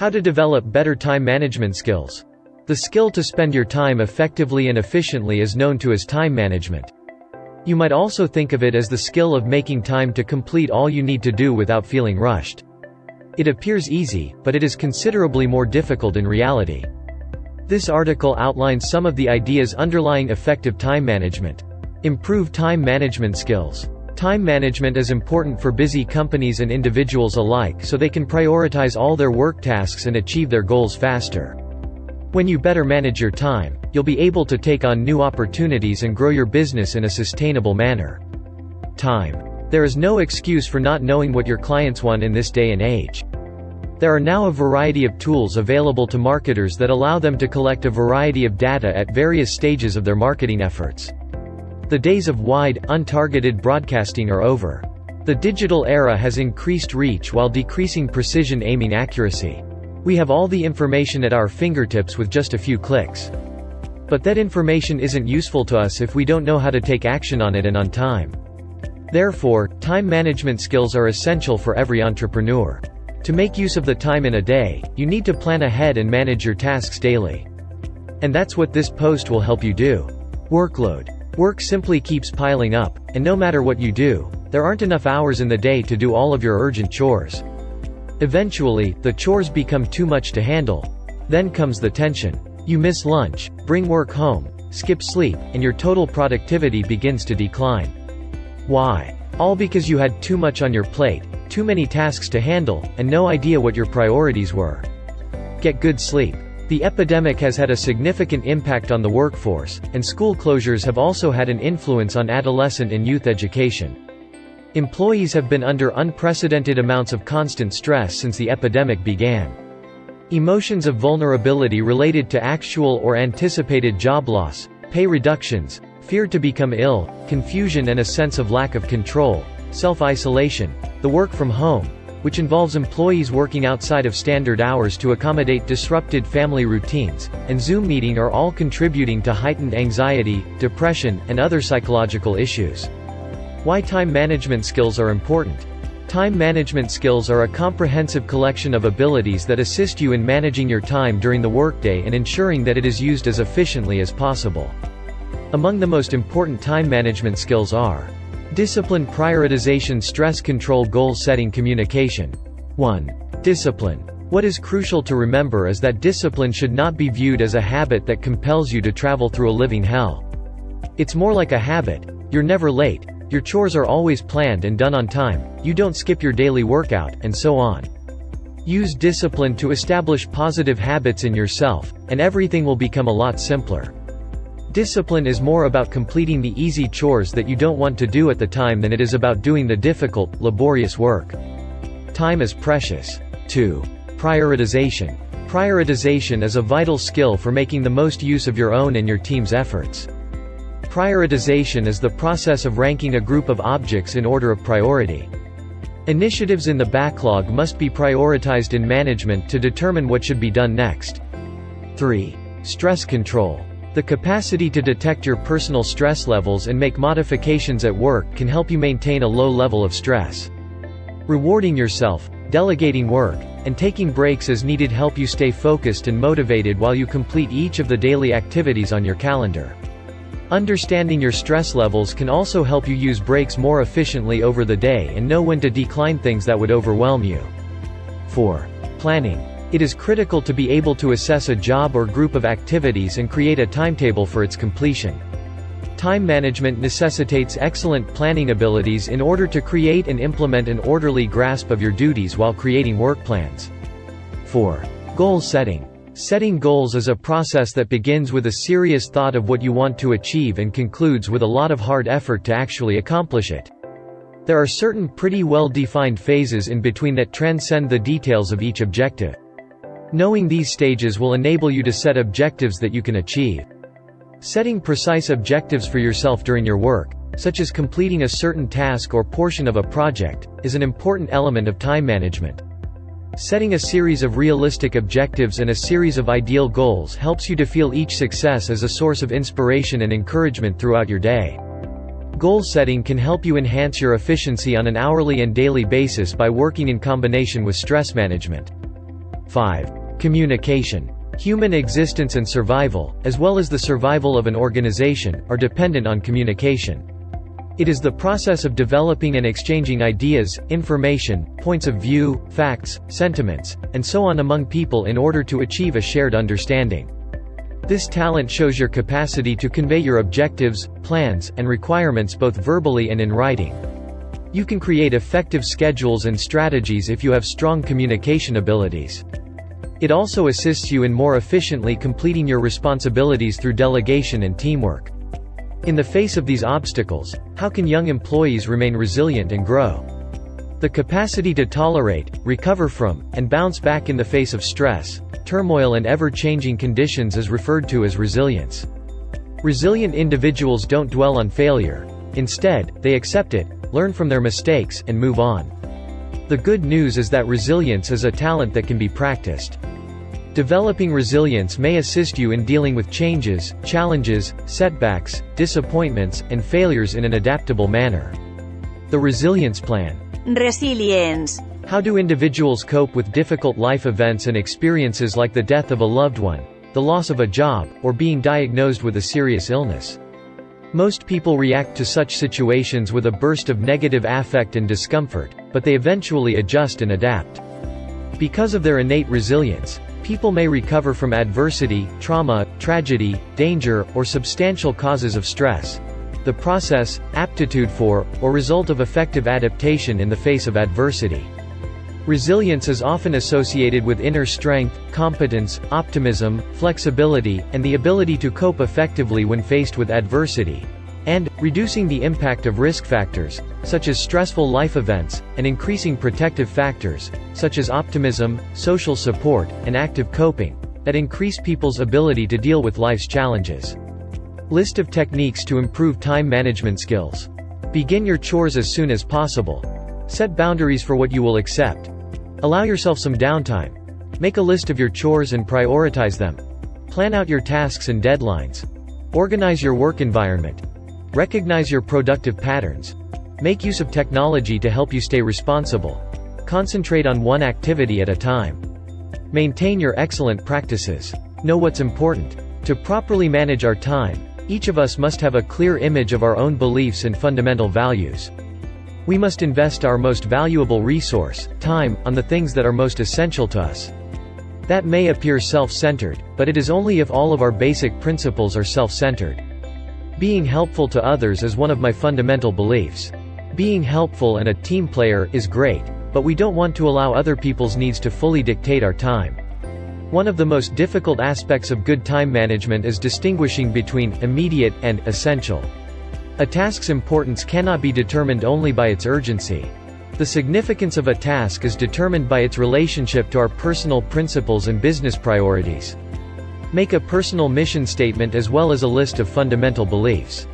How to develop better time management skills. The skill to spend your time effectively and efficiently is known to as time management. You might also think of it as the skill of making time to complete all you need to do without feeling rushed. It appears easy, but it is considerably more difficult in reality. This article outlines some of the ideas underlying effective time management. Improve time management skills. Time management is important for busy companies and individuals alike so they can prioritize all their work tasks and achieve their goals faster. When you better manage your time, you'll be able to take on new opportunities and grow your business in a sustainable manner. Time. There is no excuse for not knowing what your clients want in this day and age. There are now a variety of tools available to marketers that allow them to collect a variety of data at various stages of their marketing efforts. The days of wide, untargeted broadcasting are over. The digital era has increased reach while decreasing precision aiming accuracy. We have all the information at our fingertips with just a few clicks. But that information isn't useful to us if we don't know how to take action on it and on time. Therefore, time management skills are essential for every entrepreneur. To make use of the time in a day, you need to plan ahead and manage your tasks daily. And that's what this post will help you do. Workload. Work simply keeps piling up, and no matter what you do, there aren't enough hours in the day to do all of your urgent chores. Eventually, the chores become too much to handle. Then comes the tension. You miss lunch, bring work home, skip sleep, and your total productivity begins to decline. Why? All because you had too much on your plate, too many tasks to handle, and no idea what your priorities were. Get good sleep. The epidemic has had a significant impact on the workforce, and school closures have also had an influence on adolescent and youth education. Employees have been under unprecedented amounts of constant stress since the epidemic began. Emotions of vulnerability related to actual or anticipated job loss, pay reductions, fear to become ill, confusion and a sense of lack of control, self-isolation, the work from home, which involves employees working outside of standard hours to accommodate disrupted family routines, and Zoom meeting are all contributing to heightened anxiety, depression, and other psychological issues. Why time management skills are important. Time management skills are a comprehensive collection of abilities that assist you in managing your time during the workday and ensuring that it is used as efficiently as possible. Among the most important time management skills are Discipline prioritization stress control goal setting communication. 1. Discipline. What is crucial to remember is that discipline should not be viewed as a habit that compels you to travel through a living hell. It's more like a habit. You're never late, your chores are always planned and done on time, you don't skip your daily workout, and so on. Use discipline to establish positive habits in yourself, and everything will become a lot simpler. Discipline is more about completing the easy chores that you don't want to do at the time than it is about doing the difficult, laborious work. Time is precious. 2. Prioritization. Prioritization is a vital skill for making the most use of your own and your team's efforts. Prioritization is the process of ranking a group of objects in order of priority. Initiatives in the backlog must be prioritized in management to determine what should be done next. 3. Stress control. The capacity to detect your personal stress levels and make modifications at work can help you maintain a low level of stress. Rewarding yourself, delegating work, and taking breaks as needed help you stay focused and motivated while you complete each of the daily activities on your calendar. Understanding your stress levels can also help you use breaks more efficiently over the day and know when to decline things that would overwhelm you. 4. Planning. It is critical to be able to assess a job or group of activities and create a timetable for its completion. Time management necessitates excellent planning abilities in order to create and implement an orderly grasp of your duties while creating work plans. 4. Goal setting. Setting goals is a process that begins with a serious thought of what you want to achieve and concludes with a lot of hard effort to actually accomplish it. There are certain pretty well-defined phases in between that transcend the details of each objective. Knowing these stages will enable you to set objectives that you can achieve. Setting precise objectives for yourself during your work, such as completing a certain task or portion of a project, is an important element of time management. Setting a series of realistic objectives and a series of ideal goals helps you to feel each success as a source of inspiration and encouragement throughout your day. Goal setting can help you enhance your efficiency on an hourly and daily basis by working in combination with stress management. 5. Communication. Human existence and survival, as well as the survival of an organization, are dependent on communication. It is the process of developing and exchanging ideas, information, points of view, facts, sentiments, and so on among people in order to achieve a shared understanding. This talent shows your capacity to convey your objectives, plans, and requirements both verbally and in writing. You can create effective schedules and strategies if you have strong communication abilities. It also assists you in more efficiently completing your responsibilities through delegation and teamwork. In the face of these obstacles, how can young employees remain resilient and grow? The capacity to tolerate, recover from, and bounce back in the face of stress, turmoil and ever-changing conditions is referred to as resilience. Resilient individuals don't dwell on failure. Instead, they accept it, learn from their mistakes, and move on. The good news is that resilience is a talent that can be practiced. Developing resilience may assist you in dealing with changes, challenges, setbacks, disappointments, and failures in an adaptable manner. The Resilience Plan Resilience. How do individuals cope with difficult life events and experiences like the death of a loved one, the loss of a job, or being diagnosed with a serious illness? Most people react to such situations with a burst of negative affect and discomfort, but they eventually adjust and adapt. Because of their innate resilience, People may recover from adversity, trauma, tragedy, danger, or substantial causes of stress. The process, aptitude for, or result of effective adaptation in the face of adversity. Resilience is often associated with inner strength, competence, optimism, flexibility, and the ability to cope effectively when faced with adversity and, reducing the impact of risk factors, such as stressful life events, and increasing protective factors, such as optimism, social support, and active coping, that increase people's ability to deal with life's challenges. List of techniques to improve time management skills. Begin your chores as soon as possible. Set boundaries for what you will accept. Allow yourself some downtime. Make a list of your chores and prioritize them. Plan out your tasks and deadlines. Organize your work environment. Recognize your productive patterns. Make use of technology to help you stay responsible. Concentrate on one activity at a time. Maintain your excellent practices. Know what's important. To properly manage our time, each of us must have a clear image of our own beliefs and fundamental values. We must invest our most valuable resource, time, on the things that are most essential to us. That may appear self-centered, but it is only if all of our basic principles are self-centered. Being helpful to others is one of my fundamental beliefs. Being helpful and a team player is great, but we don't want to allow other people's needs to fully dictate our time. One of the most difficult aspects of good time management is distinguishing between immediate and essential. A task's importance cannot be determined only by its urgency. The significance of a task is determined by its relationship to our personal principles and business priorities. Make a personal mission statement as well as a list of fundamental beliefs.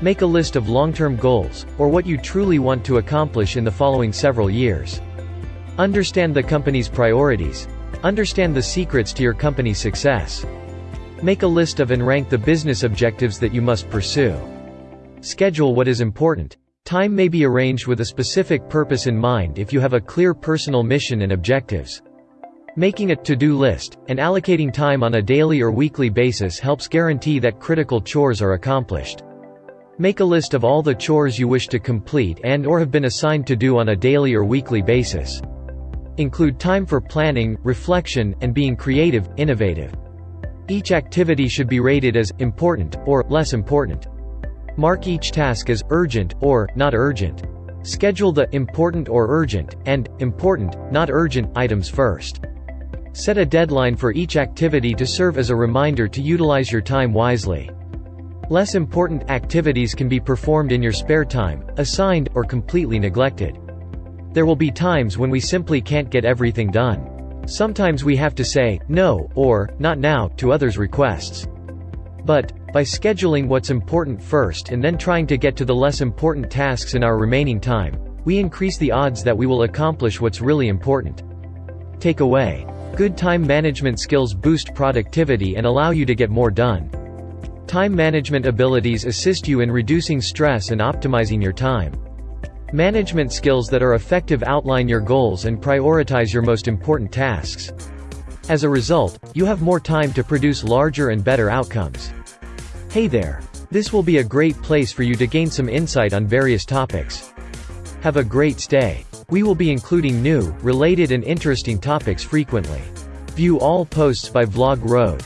Make a list of long-term goals, or what you truly want to accomplish in the following several years. Understand the company's priorities. Understand the secrets to your company's success. Make a list of and rank the business objectives that you must pursue. Schedule what is important. Time may be arranged with a specific purpose in mind if you have a clear personal mission and objectives. Making a to-do list, and allocating time on a daily or weekly basis helps guarantee that critical chores are accomplished. Make a list of all the chores you wish to complete and or have been assigned to do on a daily or weekly basis. Include time for planning, reflection, and being creative, innovative. Each activity should be rated as important, or less important. Mark each task as urgent, or not urgent. Schedule the important or urgent, and important, not urgent, items first. Set a deadline for each activity to serve as a reminder to utilize your time wisely. Less important activities can be performed in your spare time, assigned, or completely neglected. There will be times when we simply can't get everything done. Sometimes we have to say, no, or, not now, to others' requests. But, by scheduling what's important first and then trying to get to the less important tasks in our remaining time, we increase the odds that we will accomplish what's really important. Take away. Good time management skills boost productivity and allow you to get more done. Time management abilities assist you in reducing stress and optimizing your time. Management skills that are effective outline your goals and prioritize your most important tasks. As a result, you have more time to produce larger and better outcomes. Hey there. This will be a great place for you to gain some insight on various topics. Have a great stay. We will be including new, related and interesting topics frequently. View all posts by Vlog Road.